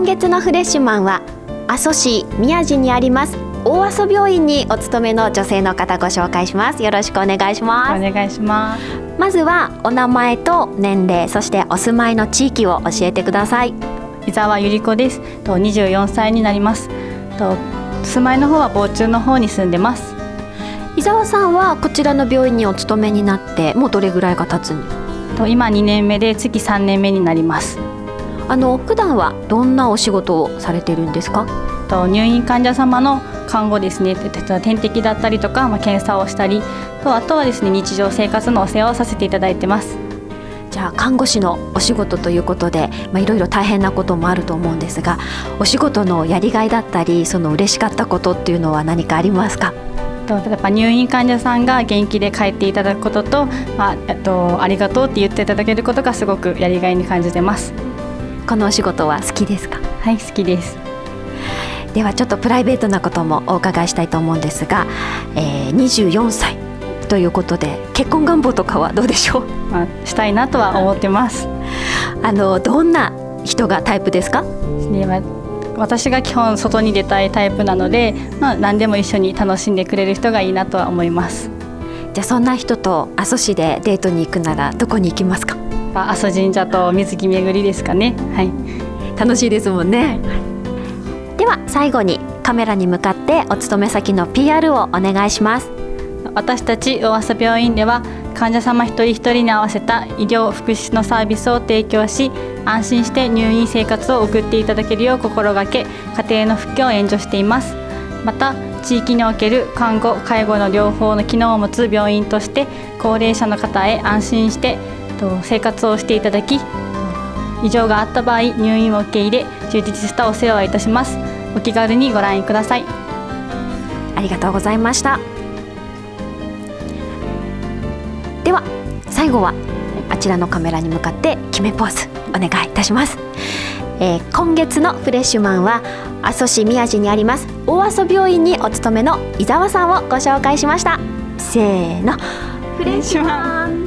今月のフレッシュマンは阿蘇市宮地にあります大阿蘇病院にお勤めの女性の方ご紹介します。よろしくお願いします。お願いします。まずはお名前と年齢そしてお住まいの地域を教えてください。伊沢ゆり子です。と24歳になります。と住まいの方は防中の方に住んでます。伊沢さんはこちらの病院にお勤めになってもうどれぐらいが経つんと今2年目で月3年目になりますあの普段はどんなお仕事をされてるんですか？と入院患者様の看護ですね。点滴だったりとか、まあ、検査をしたりとあとはですね日常生活のお世話をさせていただいてます。じゃあ看護師のお仕事ということで、まあ、いろいろ大変なこともあると思うんですがお仕事のやりがいだったりその嬉しかったことっていうのは何かありますか？例えば入院患者さんが元気で帰っていただくことと,、まあ、えっとありがとうって言っていただけることがすごくやりがいに感じてますこのお仕事は好きですか？はい好きです。ではちょっとプライベートなこともお伺いしたいと思うんですが、えー、24歳ということで結婚願望とかはどうでしょう、まあ、したいなとは思ってます。あのどんな人がタイプですか？私が基本外に出たいタイプなので、まあ、何でも一緒に楽しんでくれる人がいいなとは思います。じゃあそんな人と阿蘇市でデートに行くならどこに行きますか？阿蘇神社と水着巡りですかね。はい。楽しいですもんね、では最後にカメラに向かってお勤め先の PR をお願いします。私たち大朝病院では患者様一人一人に合わせた医療福祉のサービスを提供し安心して入院生活を送っていただけるよう心がけ家庭の復帰を援助しています。また地域における看護介護の両方の機能を持つ病院として高齢者の方へ安心して生活をしていただき異常があった場合入院を受け入れ充実したお世話をいたします。お気軽にご覧ください。ありがとうございました。では最後はあちらのカメラに向かって決めポーズお願いいたします、えー、今月のフレッシュマンは阿蘇市宮地にあります大阿蘇病院にお勤めの伊沢さんをご紹介しました。せーの。フレッシュマン